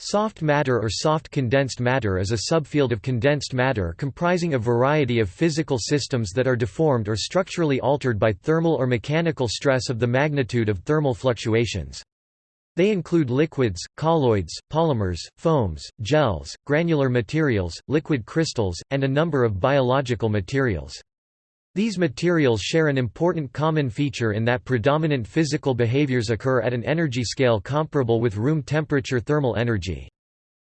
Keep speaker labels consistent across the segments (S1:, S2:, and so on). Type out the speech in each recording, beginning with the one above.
S1: Soft matter or soft condensed matter is a subfield of condensed matter comprising a variety of physical systems that are deformed or structurally altered by thermal or mechanical stress of the magnitude of thermal fluctuations. They include liquids, colloids, polymers, foams, gels, granular materials, liquid crystals, and a number of biological materials. These materials share an important common feature in that predominant physical behaviors occur at an energy scale comparable with room temperature thermal energy.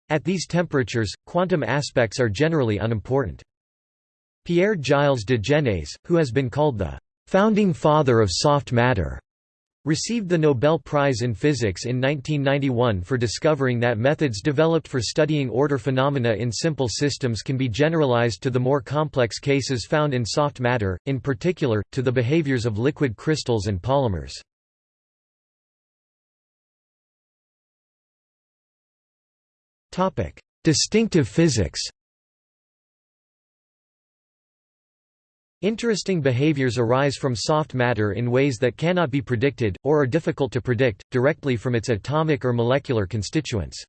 S1: At these temperatures, quantum aspects are generally unimportant. Pierre Gilles de Gennes, who has been called the founding father of soft matter, Received the Nobel Prize in Physics in 1991 for discovering that methods developed for studying order phenomena in simple systems can be generalized to the more complex cases found in soft matter, in particular, to the behaviors of liquid crystals and polymers. Distinctive physics Interesting behaviors arise from soft matter in ways that cannot be predicted, or are difficult to predict, directly from its atomic or molecular constituents.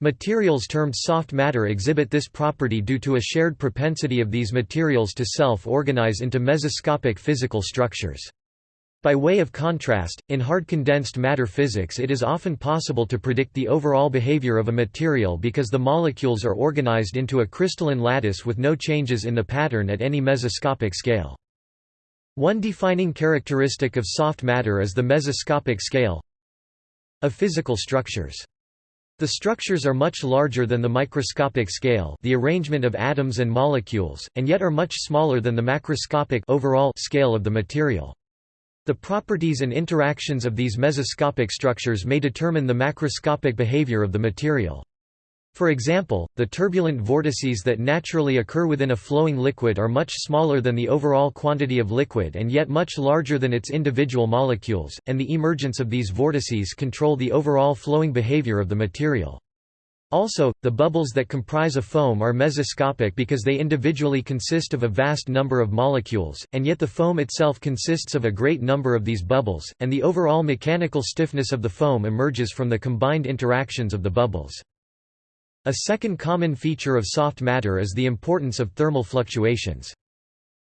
S1: Materials termed soft matter exhibit this property due to a shared propensity of these materials to self-organize into mesoscopic physical structures. By way of contrast, in hard condensed matter physics it is often possible to predict the overall behavior of a material because the molecules are organized into a crystalline lattice with no changes in the pattern at any mesoscopic scale. One defining characteristic of soft matter is the mesoscopic scale of physical structures. The structures are much larger than the microscopic scale the arrangement of atoms and molecules, and yet are much smaller than the macroscopic overall scale of the material. The properties and interactions of these mesoscopic structures may determine the macroscopic behavior of the material. For example, the turbulent vortices that naturally occur within a flowing liquid are much smaller than the overall quantity of liquid and yet much larger than its individual molecules, and the emergence of these vortices control the overall flowing behavior of the material. Also, the bubbles that comprise a foam are mesoscopic because they individually consist of a vast number of molecules, and yet the foam itself consists of a great number of these bubbles, and the overall mechanical stiffness of the foam emerges from the combined interactions of the bubbles. A second common feature of soft matter is the importance of thermal fluctuations.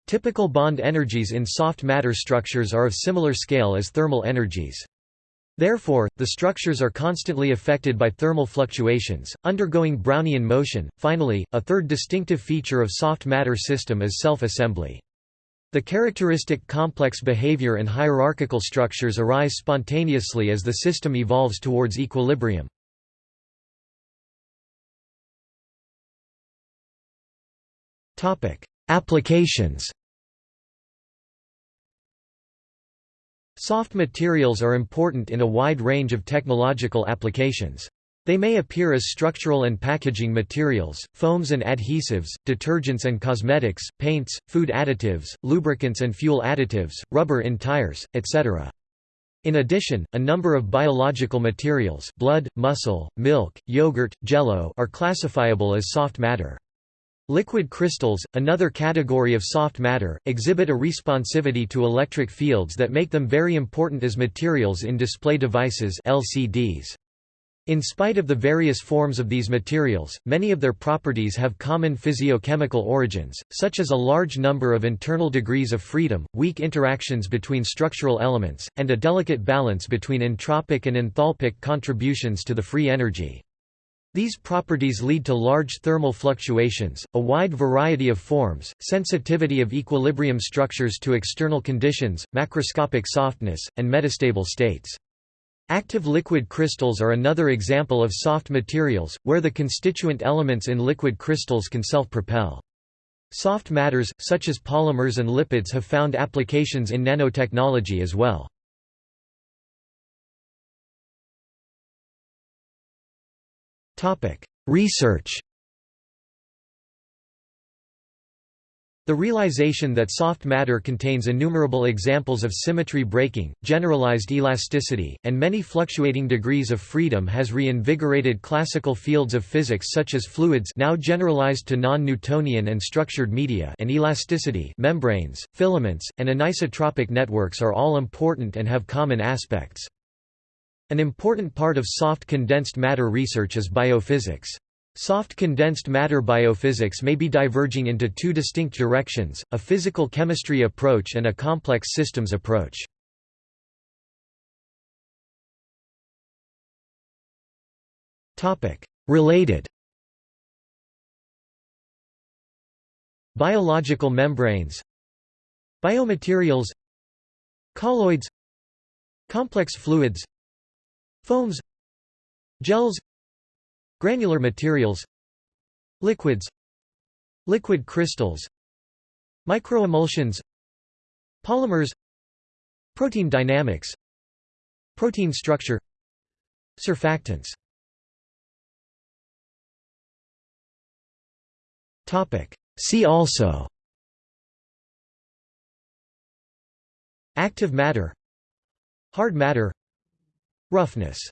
S1: Typical bond energies in soft matter structures are of similar scale as thermal energies. Therefore, the structures are constantly affected by thermal fluctuations, undergoing Brownian motion. Finally, a third distinctive feature of soft matter system is self-assembly. The characteristic complex behavior and hierarchical structures arise spontaneously as the system evolves towards equilibrium. Applications Soft materials are important in a wide range of technological applications. They may appear as structural and packaging materials, foams and adhesives, detergents and cosmetics, paints, food additives, lubricants and fuel additives, rubber in tires, etc. In addition, a number of biological materials blood, muscle, milk, yogurt, jello are classifiable as soft matter. Liquid crystals, another category of soft matter, exhibit a responsivity to electric fields that make them very important as materials in display devices LCDs. In spite of the various forms of these materials, many of their properties have common physiochemical origins, such as a large number of internal degrees of freedom, weak interactions between structural elements, and a delicate balance between entropic and enthalpic contributions to the free energy. These properties lead to large thermal fluctuations, a wide variety of forms, sensitivity of equilibrium structures to external conditions, macroscopic softness, and metastable states. Active liquid crystals are another example of soft materials, where the constituent elements in liquid crystals can self-propel. Soft matters, such as polymers and lipids have found applications in nanotechnology as well. Research The realization that soft matter contains innumerable examples of symmetry breaking, generalized elasticity, and many fluctuating degrees of freedom has reinvigorated classical fields of physics such as fluids now generalized to non-Newtonian and structured media and elasticity membranes, filaments, and anisotropic networks are all important and have common aspects. An important part of soft condensed matter research is biophysics. Soft condensed matter biophysics may be diverging into two distinct directions, a physical chemistry approach and a complex systems approach. Related. Biological membranes. Biomaterials. Colloids. Complex fluids Foams Gels Granular materials Liquids Liquid crystals Microemulsions Polymers Protein dynamics Protein structure Surfactants. See also. Active matter. Hard matter Roughness